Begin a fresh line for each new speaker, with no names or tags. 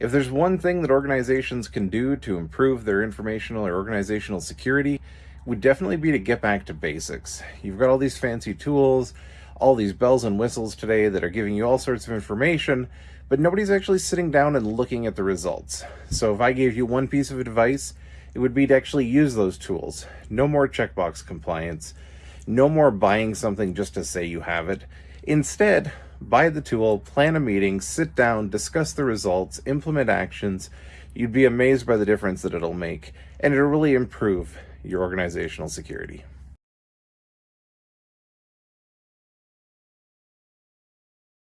If there's one thing that organizations can do to improve their informational or organizational security, would definitely be to get back to basics. You've got all these fancy tools, all these bells and whistles today that are giving you all sorts of information, but nobody's actually sitting down and looking at the results. So if I gave you one piece of advice, it would be to actually use those tools. No more checkbox compliance. No more buying something just to say you have it. Instead, buy the tool, plan a meeting, sit down, discuss the results, implement actions. You'd be amazed by the difference that it'll make, and it'll really improve your organizational security.